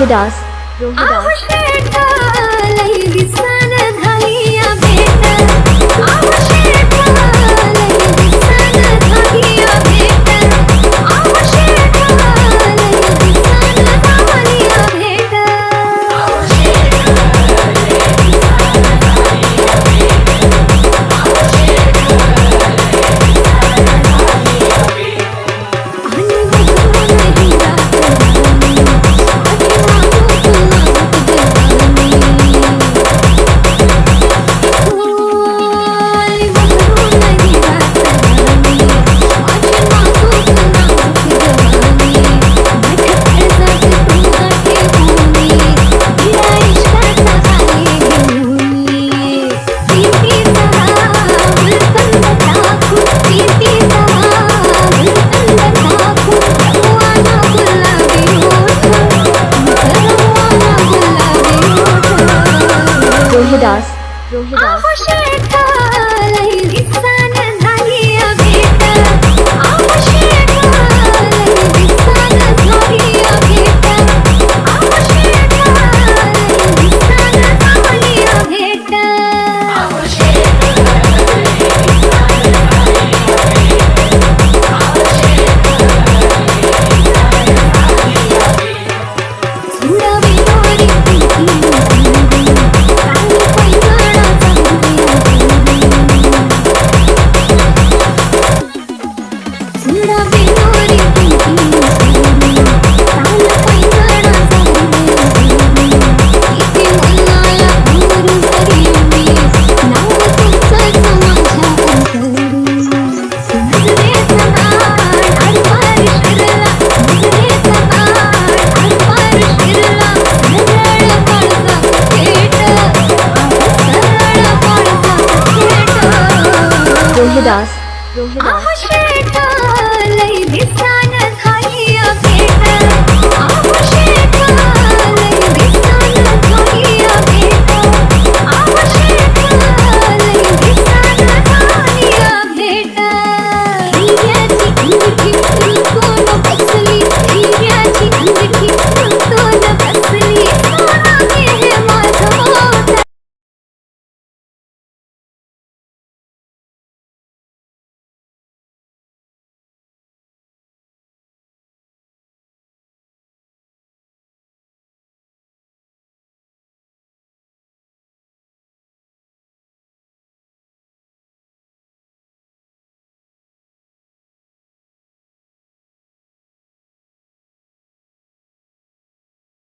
Rohidas. Rohidas. Ah, Rohidas. Rohidas. Ah, Rohidas Rohidas